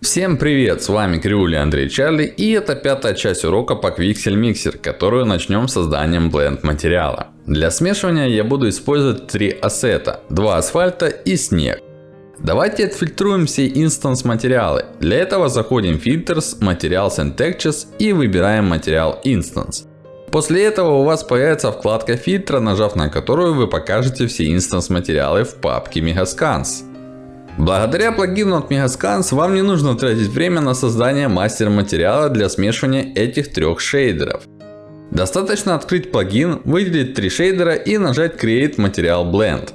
Всем привет, с вами Криули Андрей Чарли и это пятая часть урока по Quixel Mixer, которую начнем созданием blend материала. Для смешивания я буду использовать три ассета, два асфальта и снег. Давайте отфильтруем все instance материалы. Для этого заходим в Filters, Materials and Textures и выбираем материал Instance. После этого у вас появится вкладка фильтра, нажав на которую вы покажете все instance материалы в папке Megascans. Благодаря плагину от Megascans вам не нужно тратить время на создание мастер материала для смешивания этих трех шейдеров. Достаточно открыть плагин, выделить три шейдера и нажать Create Material Blend.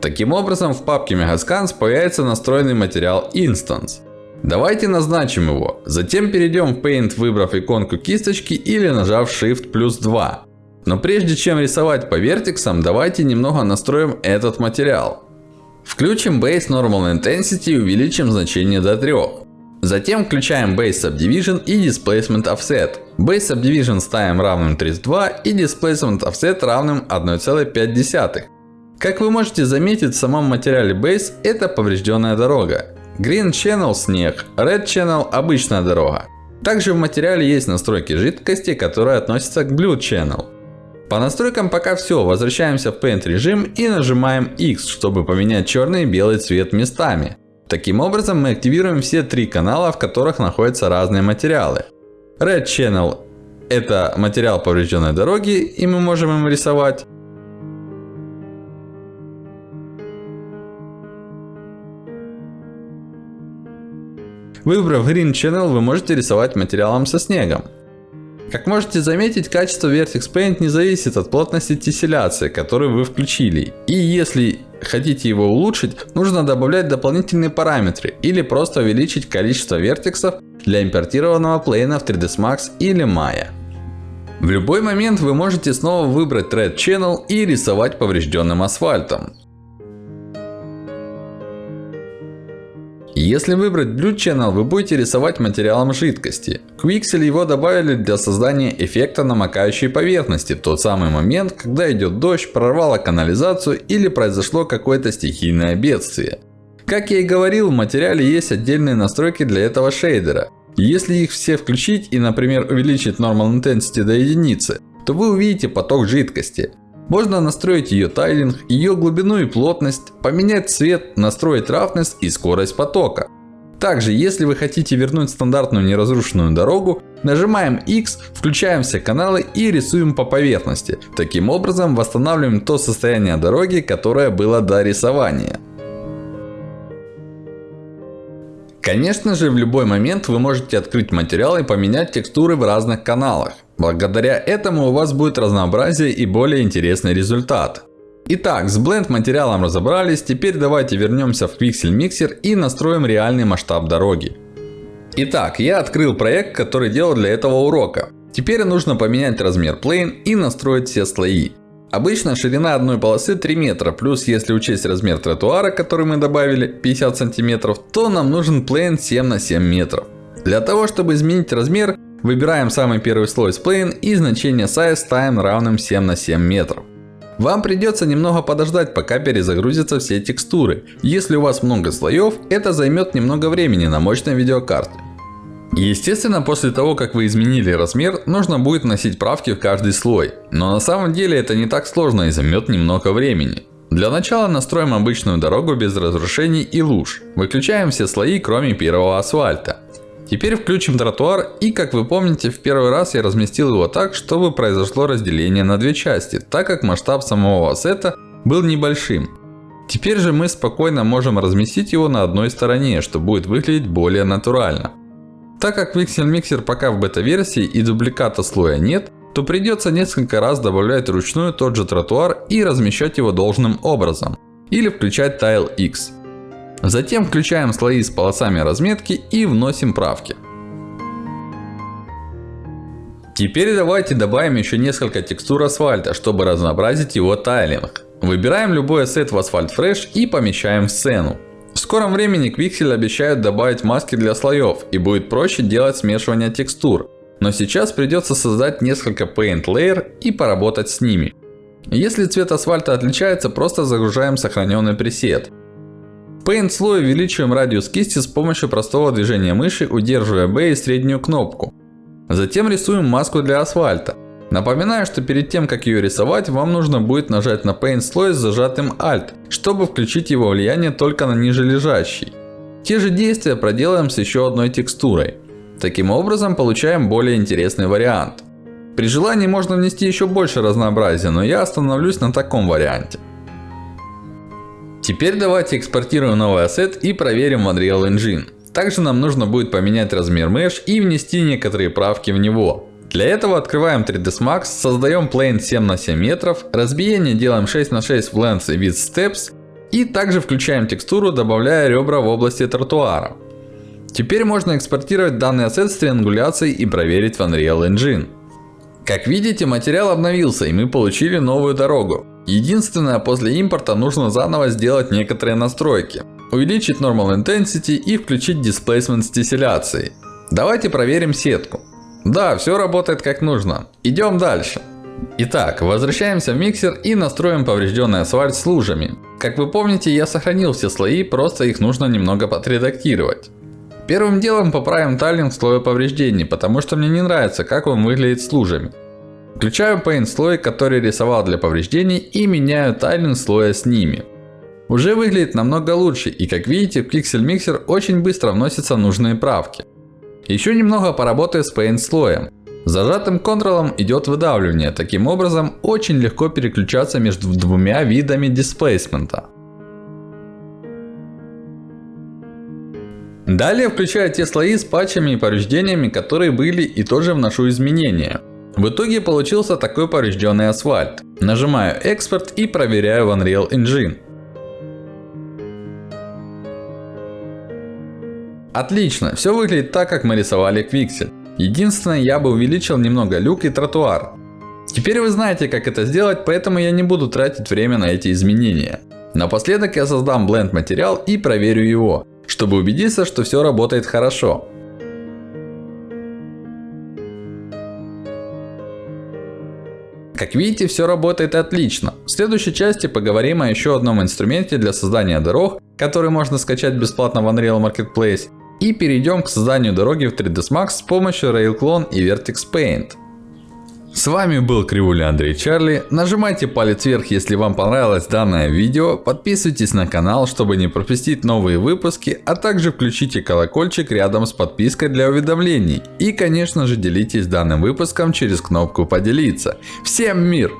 Таким образом в папке Megascans появится настроенный материал Instance. Давайте назначим его. Затем перейдем в Paint, выбрав иконку кисточки или нажав Shift плюс 2. Но прежде чем рисовать по вертексам, давайте немного настроим этот материал. Включим Base Normal Intensity и увеличим значение до 3. Затем включаем Base Subdivision и Displacement Offset. Base Subdivision ставим равным 32 и Displacement Offset равным 1,5. Как вы можете заметить, в самом материале Base это поврежденная дорога. Green Channel снег, Red Channel обычная дорога. Также в материале есть настройки жидкости, которые относятся к Blue Channel. По настройкам пока все. Возвращаемся в Paint режим и нажимаем X, чтобы поменять черный и белый цвет местами. Таким образом мы активируем все три канала, в которых находятся разные материалы. Red Channel это материал поврежденной дороги и мы можем им рисовать. Выбрав Green Channel, вы можете рисовать материалом со снегом. Как можете заметить, качество Vertex Paint не зависит от плотности тесселяции, которую вы включили. И если хотите его улучшить, нужно добавлять дополнительные параметры. Или просто увеличить количество вертексов для импортированного плейна в 3ds Max или Maya. В любой момент вы можете снова выбрать Thread Channel и рисовать поврежденным асфальтом. Если выбрать Blue Channel, вы будете рисовать материалом жидкости. Quixel его добавили для создания эффекта намокающей поверхности в тот самый момент, когда идет дождь, прорвало канализацию или произошло какое-то стихийное бедствие. Как я и говорил, в материале есть отдельные настройки для этого шейдера. Если их все включить и, например, увеличить Normal Intensity до единицы, то вы увидите поток жидкости. Можно настроить ее тайлинг, ее глубину и плотность, поменять цвет, настроить roughness и скорость потока. Также, если вы хотите вернуть стандартную неразрушенную дорогу, нажимаем X, включаем все каналы и рисуем по поверхности. Таким образом, восстанавливаем то состояние дороги, которое было до рисования. Конечно же, в любой момент вы можете открыть материал и поменять текстуры в разных каналах. Благодаря этому у вас будет разнообразие и более интересный результат. Итак, с Blend материалом разобрались. Теперь давайте вернемся в Pixel Mixer и настроим реальный масштаб дороги. Итак, я открыл проект, который делал для этого урока. Теперь нужно поменять размер Plane и настроить все слои. Обычно ширина одной полосы 3 метра, плюс если учесть размер тротуара, который мы добавили, 50 сантиметров, то нам нужен плейн 7 на 7 метров. Для того, чтобы изменить размер, выбираем самый первый слой с плейн и значение size ставим равным 7 на 7 метров. Вам придется немного подождать, пока перезагрузятся все текстуры. Если у вас много слоев, это займет немного времени на мощной видеокарте. Естественно, после того, как вы изменили размер, нужно будет вносить правки в каждый слой. Но на самом деле это не так сложно и займет немного времени. Для начала настроим обычную дорогу без разрушений и луж. Выключаем все слои, кроме первого асфальта. Теперь включим тротуар и, как вы помните, в первый раз я разместил его так, чтобы произошло разделение на две части, так как масштаб самого ассета был небольшим. Теперь же мы спокойно можем разместить его на одной стороне, что будет выглядеть более натурально. Так как Pixel Mixer пока в бета-версии и дубликата слоя нет, то придется несколько раз добавлять вручную тот же тротуар и размещать его должным образом. Или включать Tile X. Затем включаем слои с полосами разметки и вносим правки. Теперь давайте добавим еще несколько текстур асфальта, чтобы разнообразить его тайлинг. Выбираем любой ассет в Asphalt Fresh и помещаем в сцену. В скором времени Quixel обещают добавить маски для слоев и будет проще делать смешивание текстур. Но сейчас придется создать несколько Paint Layer и поработать с ними. Если цвет асфальта отличается, просто загружаем сохраненный пресет. В Paint слое увеличиваем радиус кисти с помощью простого движения мыши, удерживая B и среднюю кнопку. Затем рисуем маску для асфальта. Напоминаю, что перед тем как ее рисовать, вам нужно будет нажать на Paint слой с зажатым Alt, чтобы включить его влияние только на ниже лежащий. Те же действия проделаем с еще одной текстурой. Таким образом получаем более интересный вариант. При желании можно внести еще больше разнообразия, но я остановлюсь на таком варианте. Теперь давайте экспортируем новый ассет и проверим в Unreal Engine. Также нам нужно будет поменять размер Mesh и внести некоторые правки в него. Для этого открываем 3ds Max, создаем plane 7 на 7 метров, разбиение делаем 6 на 6 в Length и Width Steps. И также включаем текстуру, добавляя ребра в области тротуара. Теперь можно экспортировать данный ассет с триангуляцией и проверить в Unreal Engine. Как видите, материал обновился и мы получили новую дорогу. Единственное, после импорта нужно заново сделать некоторые настройки. Увеличить Normal Intensity и включить Displacement с теселяцией. Давайте проверим сетку. Да, все работает как нужно. Идем дальше. Итак, возвращаемся в миксер и настроим поврежденный асфальт с лужами. Как вы помните, я сохранил все слои, просто их нужно немного подредактировать. Первым делом поправим тайлинг слоя повреждений, потому что мне не нравится, как он выглядит с лужами. Включаю Paint слой, который рисовал для повреждений и меняю тайлинг слоя с ними. Уже выглядит намного лучше и как видите в Pixel Mixer очень быстро вносятся нужные правки. Еще немного поработаю с Paint слоем. Зажатым контролом идет выдавливание. Таким образом очень легко переключаться между двумя видами дисплейсмента. Далее включаю те слои с патчами и повреждениями, которые были и тоже вношу изменения. В итоге получился такой поврежденный асфальт. Нажимаю экспорт и проверяю в Unreal Engine. Отлично, все выглядит так, как мы рисовали Quixel. Единственное, я бы увеличил немного люк и тротуар. Теперь вы знаете, как это сделать, поэтому я не буду тратить время на эти изменения. Напоследок я создам Blend материал и проверю его чтобы убедиться, что все работает хорошо. Как видите, все работает отлично. В следующей части поговорим о еще одном инструменте для создания дорог, который можно скачать бесплатно в Unreal Marketplace. И перейдем к созданию дороги в 3ds Max с помощью RailClone и Vertex Paint. С вами был Кривуля Андрей Чарли. Нажимайте палец вверх, если вам понравилось данное видео. Подписывайтесь на канал, чтобы не пропустить новые выпуски. А также включите колокольчик рядом с подпиской для уведомлений. И конечно же делитесь данным выпуском через кнопку поделиться. Всем мир!